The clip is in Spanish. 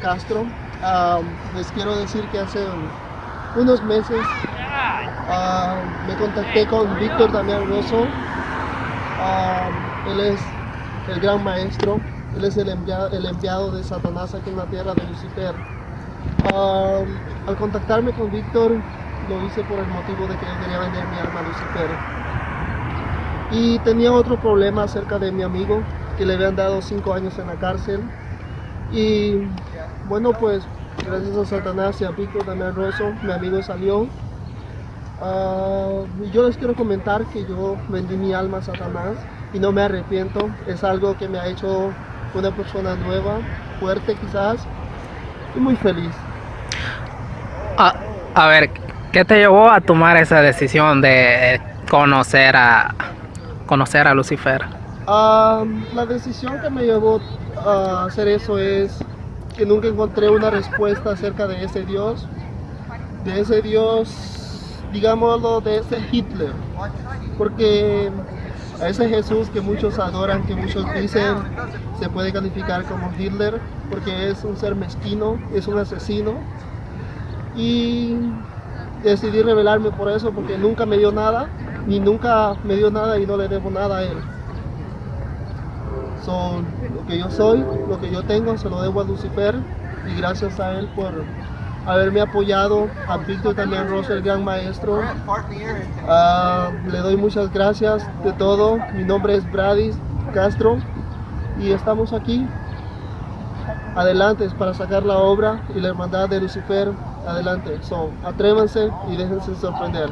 Castro. Les quiero decir que hace unos meses uh, me contacté con Víctor Damián Rosso. Um, él es el gran maestro, él es el enviado, el enviado de Satanás aquí en la tierra de Lucifer. Um, al contactarme con Víctor, lo hice por el motivo de que yo quería vender mi alma a Lucifer. Y tenía otro problema acerca de mi amigo, que le habían dado cinco años en la cárcel. Y bueno, pues gracias a Satanás y a Víctor Damián Rosso, mi amigo salió. Uh, yo les quiero comentar que yo vendí mi alma a Satanás y no me arrepiento. Es algo que me ha hecho una persona nueva, fuerte quizás, y muy feliz. A, a ver, ¿qué te llevó a tomar esa decisión de conocer a conocer a Lucifer? Uh, la decisión que me llevó a hacer eso es que nunca encontré una respuesta acerca de ese Dios, de ese Dios, digámoslo, de ese Hitler, porque a ese Jesús que muchos adoran, que muchos dicen, se puede calificar como Hitler, porque es un ser mezquino, es un asesino, y decidí revelarme por eso, porque nunca me dio nada, ni nunca me dio nada y no le debo nada a él. Son lo que yo soy, lo que yo tengo, se lo debo a Lucifer y gracias a él por haberme apoyado, a Víctor también Rosa, el gran maestro. Uh, le doy muchas gracias de todo. Mi nombre es Bradis Castro y estamos aquí adelante para sacar la obra y la hermandad de Lucifer adelante. So, atrévanse y déjense sorprender.